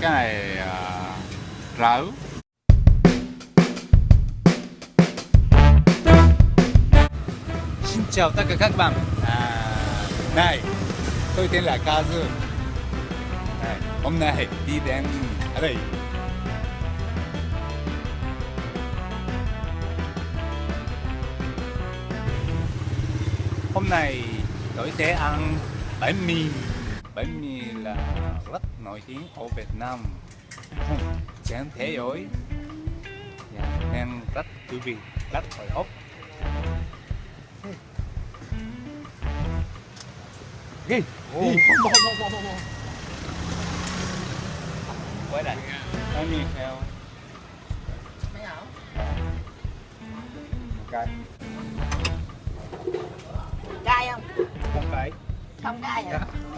cái này à, Xin chào tất cả các bạn. À, Này, tôi tên là Kazu này, Hôm nay đi đến ở đây. Hôm nay tôi sẽ ăn bánh mì Bánh mì nổi tiếng ở Việt Nam trên thế giới yeah, nên rất thú vị rất hồi hộp Ghi. Oh. Bỏ bỏ bỏ bỏ. Quay lại. Nó nhìn theo. Mấy ảo. Cay. Cay không? Không cái. Không cái hả? Dạ.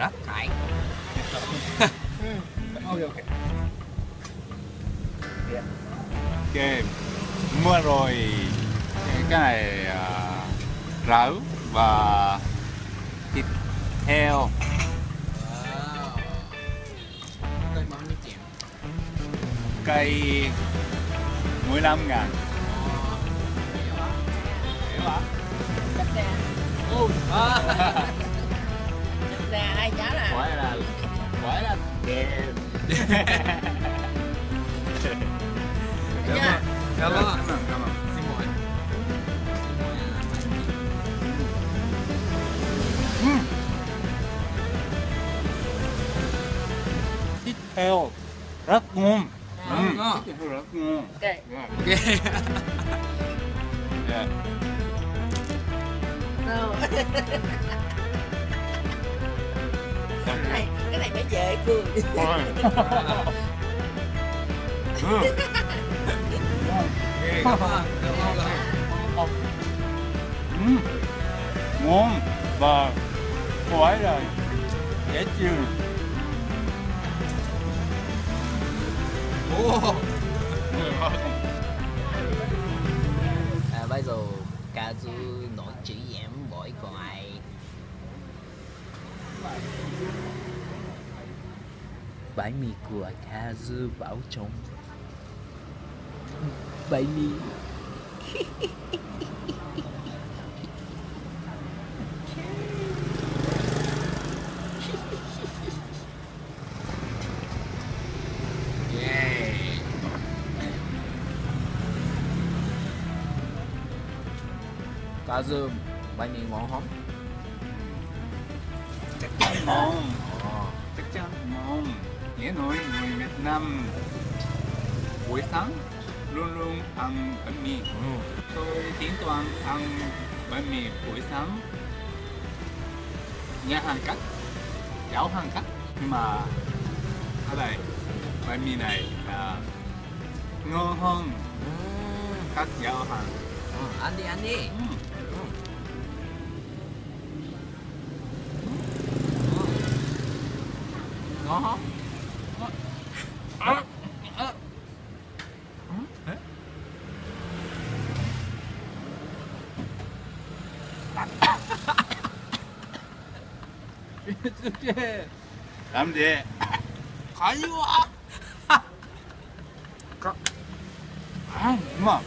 rất hại ok mua rồi cái này à, uh, rau và thịt heo. Cây bao nhiêu 15 ngàn. Hiểu hả? Hiểu hả? Cách đen ra ai chả là Hỏi là Hỏi là Kìa Cảm ơn. Cảm ơn Cảm ơn. Xin mời. Tiếp theo, rất ngon Ừ. Thịt heo Ok. Ok Yeah. No. dễ cười. Ừ. ngon. Và cô rồi dễ chịu. À, bây giờ Kazu nói chữ giảm mỗi còn ai bánh mì của Kazu bảo trọng bánh mì. Cá Kazu bánh mì ngon không? chắc chắn ngon nghĩa nói người Việt Nam buổi sáng luôn luôn ăn bánh mì ừ. tôi tính toán ăn bánh mì buổi sáng nhà hàng cách giáo hàng cách nhưng mà ở đây bánh mì này là ngon hơn các giáo hàng ừ, ăn đi ăn đi Ừm. ngon không? À, à. Làm gì Khó quá. à, mà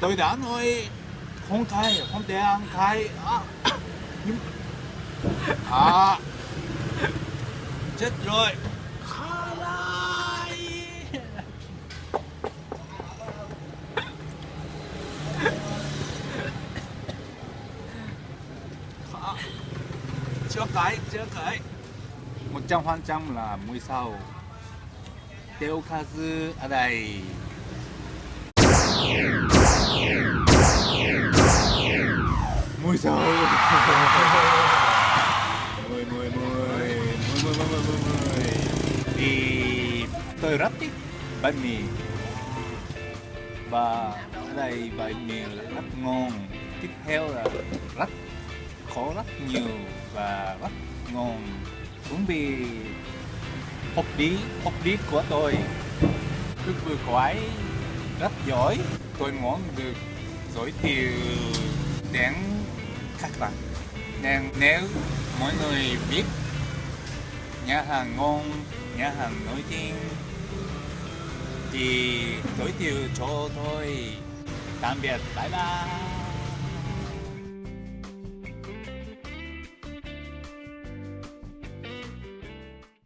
tôi đã nói không thay không thể ăn thay à, à chết rồi phải chưa khởi. 100% là 16 Tiêu kazu ở đây. Mùi sầu. Mùi mùi mùi Mùi mùi mùi mùi mùi Thì tôi rất thích bánh mì. Và ở đây bánh mì là rất ngon. Tiếp theo là rất khó rất nhiều và rất ngon cũng vì hộp đi hộp đi của tôi. Cứ vừa quái, rất giỏi. Tôi muốn được giới thiệu đến các bạn nên nếu mọi người biết, nhà hàng ngon, nhà hàng nổi tiếng, thì giới thiệu cho tôi. Tạm biệt, bye bye.